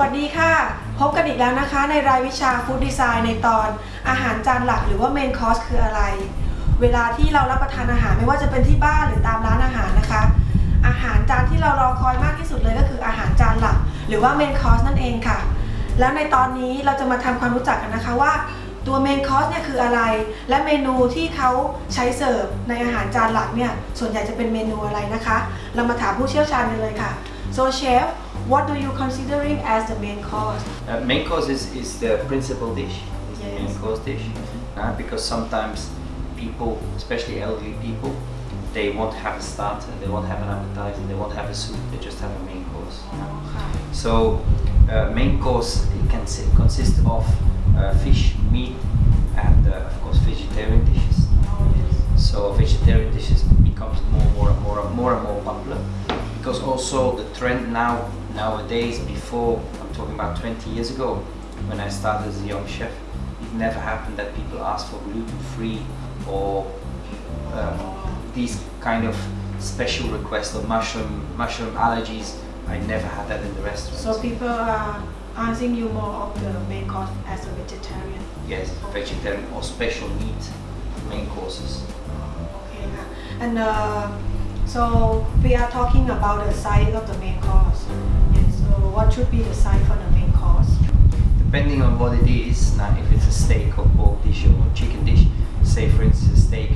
วัสดีค่ะ พบกันอีกแล้วนะคะ ในรายวิชาฟู้ดดีไซน์ในตอนอาหารจานหลักหรือว่าเมนคอร์สคืออะไร เวลาที่เรารับประทานอาหารไม่ว่าจะเป็นที่บ้านหรือตามร้านอาหารนะคะ อาหารจานที่เรารอคอยมากที่สุดเลยก็คืออาหารจานหลัก หรือว่าเมนคอร์สนั่นเองค่ะ แล้วในตอนนี้เราจะมาทำความรู้จักกันนะคะว่าตัวเมนคอร์สเนี่ยคืออะไร และเมนูที่เขาใช้เสิร์ฟในอาหารจานหลักเนี่ยส่วนใหญ่จะเป็นเมนูอะไรนะคะ เรามาถามผู้เชี่ยวชาญกันเลยค่ะ so chef what do you considering as the main course? Uh, main course is, is the principal dish, yes. the main course dish. Mm-hmm. Uh, because sometimes people, especially elderly people, they won't have a starter, they won't have an appetizer, they won't have a soup, they just have a main course. Okay. So uh, main course it can consist of uh, fish, meat and uh, of course vegetarian dishes. Oh, yes. So vegetarian dishes becomes more and more and more and more popular because also the trend now nowadays. Before I'm talking about 20 years ago, when I started as a young chef, it never happened that people asked for gluten-free or um, these kind of special requests or mushroom mushroom allergies. I never had that in the restaurant. So people are asking you more of the main course as a vegetarian. yes, vegetarian or special meat main courses. Okay, and uh, so we are talking about the size of the main course. Yes, so what should be the size for the main course? depending on what it is now if it's a steak or pork dish or chicken dish say for instance a steak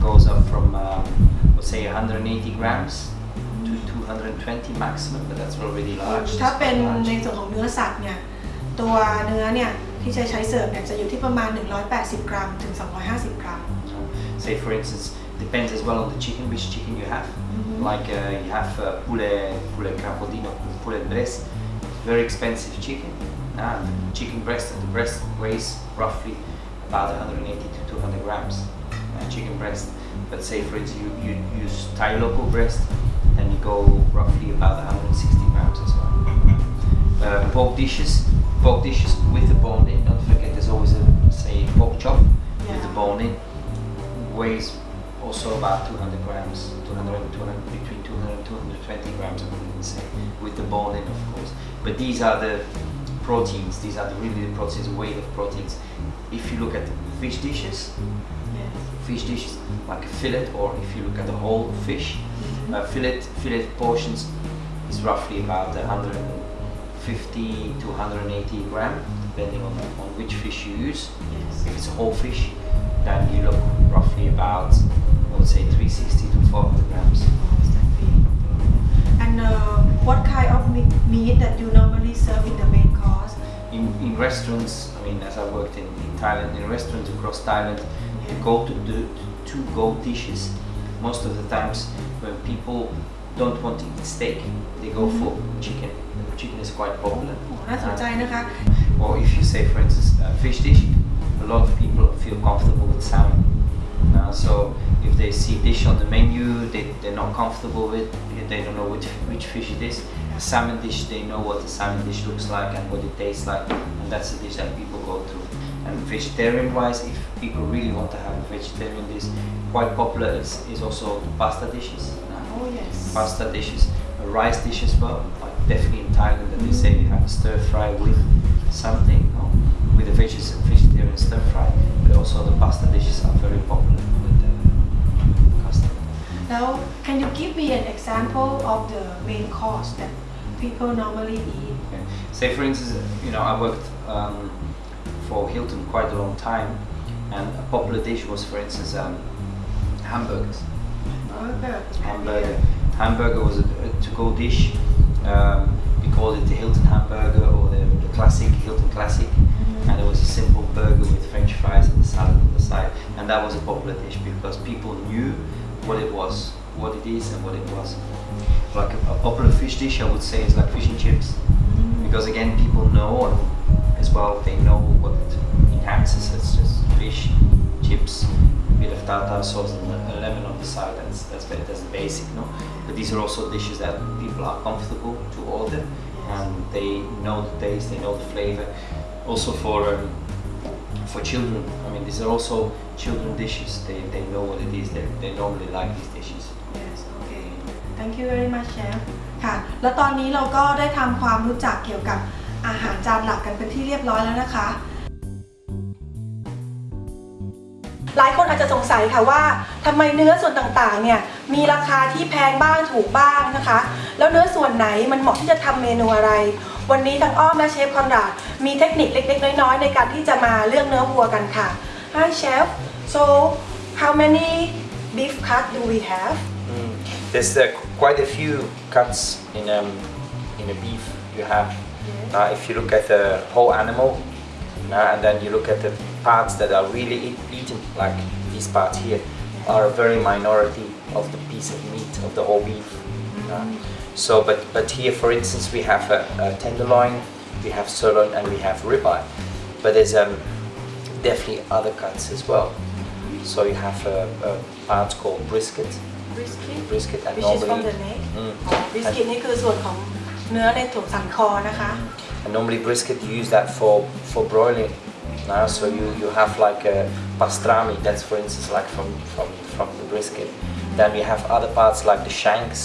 goes up from um, let's say 180 grams to 220 maximum but that's already large ถ้า That's เป็น quite ใน large. ส่วนของเนื้อสัตว์เนี่ย ตัวเนื้อเนี่ย ที่จะใช้เสิร์ฟเนี่ยจะอยู่ที่ประมาณ 180 กรัมถึง 250 กรัม say for instance depends as well on the chicken which chicken you have. Mhm. like uh, you have uh, poulet poulet crapaudino poulet breast. Very expensive chicken uh, chicken breast and the breast weighs roughly about 180 to 200 grams uh, chicken breast. But say for instance you, you use Thai local breast then you go roughly about 160 grams as well. Uh, pork dishes pork dishes with the bone in. Don't forget there's always a say pork chop with the bone in. Weighs also about 200 grams 200, 200 between 200 and 220 grams I would say with the bone in of course. But these are the proteins. These are the really the proteins the weight of proteins. If you look at fish dishes Yes. fish dishes like a fillet or if you look at the whole fish uh, fillet fillet portions is roughly about 150 to 180 gram depending on, on which fish you use Yes. if it's a whole fish then you look roughly about I would say 360 to 400 grams And uh, what kind of meat, meat that you normally serve in the main course? in, in restaurants I mean as I worked in, in Thailand in restaurants across Thailand Yeah. you go to the to go dishes most of the times when people don't want to eat steak they go for chicken chicken is quite popular โอ้น่าสนใจนะคะ or if you say for instance a fish dish a lot of people feel comfortable with salmon uh, so if they see dish on the menu they, they're not comfortable with they don't know which, which fish it is a salmon dish they know what the salmon dish looks like and what it tastes like and that's the dish that people go to and vegetarian wise if people really want to have a vegetarian dish quite popular is, is also the pasta dishes uh, Oh yes. pasta dishes, a rice dish as well. Like definitely in Thailand, that they say you have a stir fry with something, no? with a veg- vegetarian stir fry. But also the pasta dishes are very popular with the customer. Now, can you give me an example of the main course that people normally eat? Okay. Say for instance, you know, I worked um, for Hilton quite a long time, and a popular dish was, for instance, um, hamburgers. Burger. hamburger. Hamburger was a, a to-go dish. Um, we called it the Hilton hamburger or the, the classic Hilton classic, mm-hmm. and it was a simple burger with French fries and a salad on the side. And that was a popular dish because people knew what it was, what it is, and what it was. Like a, a popular fish dish, I would say, is like fish and chips, mm-hmm. because again, people know and as well they know what it enhances. It's just fish, chips, bit of tartar sauce, and a a lemon on the side. That's that's ba- that's the basic, no. But these are also dishes that people are comfortable to order, and they know the taste, they know the flavor. Also for um, for children, I mean, these are also children dishes. They, they know what it is. They, they normally like these dishes. Yes, okay. Thank you very much, chef. ค่ะ แล้วตอนนี้เราก็ได้ทำความรู้จักเกี่ยวกับ อาหารจานหลักกันเป็นที่เรียบร้อยแล้วนะคะ หลายคนอาจจะสงสัยค่ะว่าทำไมเนื้อส่วนต่างๆเนี่ยมีราคาที่แพงบ้างถูกบ้างนะคะ แล้วเนื้อส่วนไหนมันเหมาะที่จะทำเมนูอะไร วันนี้ทั้งอ้อมและเชฟคอนราดมีเทคนิคเล็กๆน้อยๆในการที่จะมาเลือกเนื้อวัวกันค่ะ Hi chef so how many beef cut do we have Mm. There's uh, quite a few cuts in um, in a beef you have. Uh, if you look at the whole animal, uh, and then you look at the parts that are really eat, eaten, like these parts here, are a very minority of the piece of meat of the whole beef. Uh, so, but but here, for instance, we have a, a tenderloin, we have sirloin, and we have ribeye. But there's um, definitely other cuts as well. So you have a, a part called brisket, brisket brisket, and which is from normally the neck Mm. อ๋อ brisket นี่คือส่วนของเนื้อในถุงสันคอนะคะ And normally brisket you use that for for broiling. Now, so you, you have like a pastrami. That's for instance like from from from the brisket. Then we have other parts like the shanks.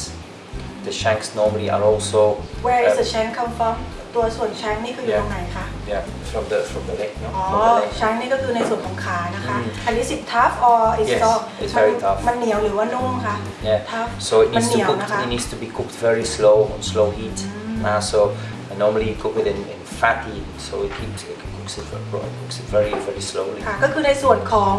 The shanks normally are also Where is um, the shank come from ตัวส่วน shank นี่คืออยู่ Yeah. ตรงไหนคะ yeah from the from the leg. No? อ๋อ From the leg. shank นี่ก็คือในส่วนของขานะคะ อืม อันนี้ is tough or is Yes, soft it's มัน very tough. มันเหนียวหรือว่านุ่มคะ Yeah. tough So it มัน needs เหนี to ยว cook. นะคะ It needs to be cooked very slow on slow heat. Uh, so and normally you cook it in, in fatty, so it keeps it cooks it, very- cooks it very very slowly. ค่ะก็คือในส่วนของ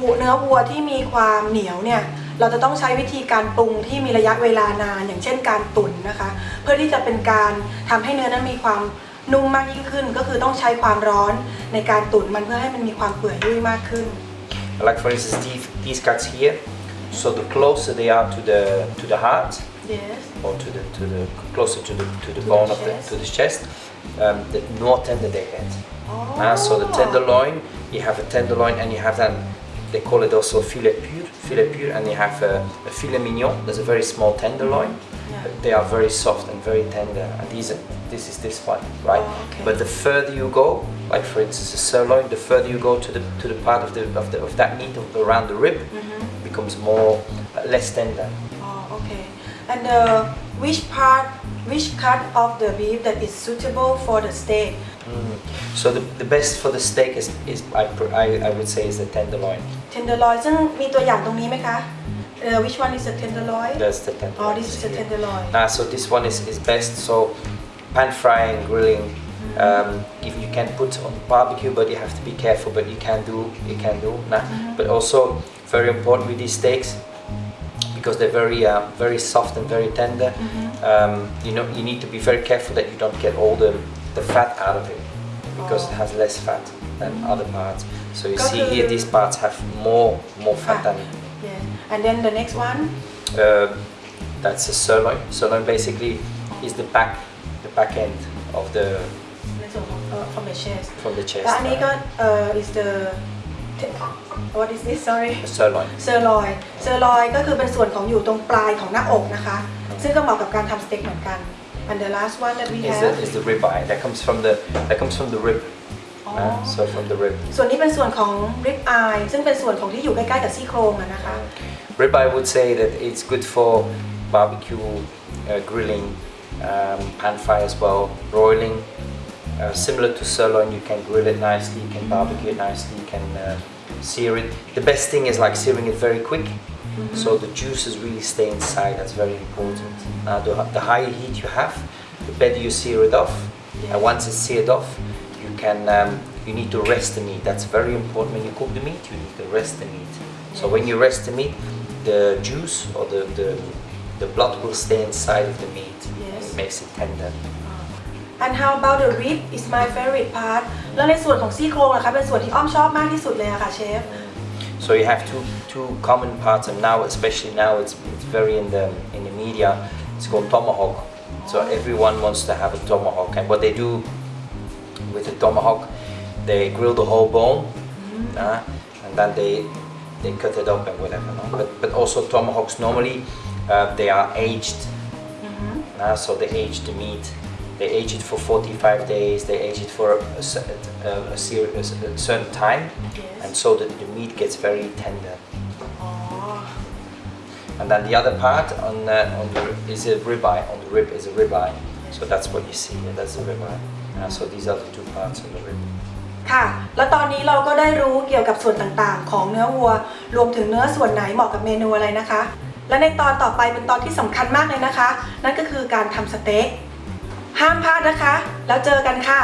วัวเนื้อวัวที่มีความเหนียวเนี่ยเราจะต้องใช้วิธีการปรุงที่มีระยะเวลานานอย่างเช่นการตุ๋นนะคะ เพื่อที่จะเป็นการทำให้เนื้อนั้นมีความนุ่มมากยิ่งขึ้น ก็คือต้องใช้ความร้อนในการตุ๋นมันเพื่อให้มันมีความเปื่อยยุ่ยมากขึ้น Like for instance, these, these cuts here. So the closer they are to the to the heart, yes or to the to the closer to the to the bone of the chest. to the chest, um, the more tender they get. อ๋อ Ah, so the tenderloin, you have a tenderloin, and you have then they call it also filet pur, filet pur, and you have a, a filet mignon. There's a very small tenderloin. Yeah. They are very soft and very tender, and these are, this is this one, right? Oh, okay. But the further you go, like for instance the sirloin, the further you go to the to the part of the of, the, of that meat of- around the rib, it becomes more uh, less tender Oh, okay. And uh, which part, which cut of the beef that is suitable for the steak? Mm. So the, the best for the steak is, is I, pr- I, I would say is the tenderloin. Tenderloin ซึ่งมีตัวอย่างตรงนี้ไหมคะ uh, Which one is the tenderloin? That's the tenderloin. Oh, this is the here. tenderloin. Ah, so this one is, is best. So pan frying, grilling. Um, if you can put on barbecue, but you have to be careful. But you can do, you can do. Nah. But also very important with these steaks because they're very, uh, very soft and very tender. Um, you know, you need to be very careful that you don't get all the, the fat out of it because it has less fat than other parts. So you see here, these parts have more, more fat than Yes. And then the next one? uh, that's a sirloin. Sirloin basically is the back, the back end of the ในส่วนของ uh, from the chest from the chest. และอันนี้ก็ uh, is the what is this sorry uh, sirloin. เซอร์ลอยเซอร์ลอยก็คือเป็นส่วนของอยู่ตรงปลายของหน้าอกนะคะ ซึ่งก็เหมาะกับการทำสเต็กเหมือนกัน and the last one that we Is have the, is the ribeye that comes from the that comes from the rib. Oh. Uh, so from the rib. ส่วนนี้เป็นส่วนของ rib eye ซึ่งเป็นส่วนของที่อยู่ใกล้ๆกับซี่โครงอะนะคะ Ribeye I would say that it's good for barbecue, uh, grilling, um, pan fry as well, broiling. Uh, similar to sirloin, you can grill it nicely, you can barbecue it nicely, you can uh, sear it. The best thing is like searing it very quick, so the juices really stay inside. That's very important. Now, the, the higher heat you have, the better you sear it off. And once it's seared off, you can um, you need to rest the meat. That's very important. When you cook the meat, you need to rest the meat. So when you rest the meat, the juice or the, the, the blood will stay inside of the meat. Yes. It makes it tender. and how about the rib is my favorite part แล้วในส่วนของซี่โครงล่ะคะเป็นส่วนที่อ้อมชอบมากที่สุดเลยอะค่ะเชฟ So you have two two common parts, and now especially now it's, it's very in the in the media. It's called tomahawk. So everyone wants to have a tomahawk, and what they do with the tomahawk, they grill the whole bone, uh, and then they they cut it up and whatever. no? But but also tomahawks normally uh, they are aged. Uh, so they age the meat. They age it for 45 days. They age it for a, cer- a, a, cer- a cer- a certain time, Yes. and so that the meat gets very tender. อ๋อ And then the other part on uh, on the, is a ribeye. On the rib is a ribeye. So that's what you see, and that's the ribeye. Uh, so these are the two parts of the rib. ค่ะ แล้วตอนนี้เราก็ได้รู้เกี่ยวกับส่วนต่างๆ ของเนื้อวัว รวมถึงเนื้อส่วนไหนเหมาะกับเมนูอะไรนะคะ และในตอนต่อไปเป็นตอนที่สำคัญมากเลยนะคะ นั่นก็คือการทำสเต็ก ห้ามพลาดนะคะ แล้วเจอกันค่ะ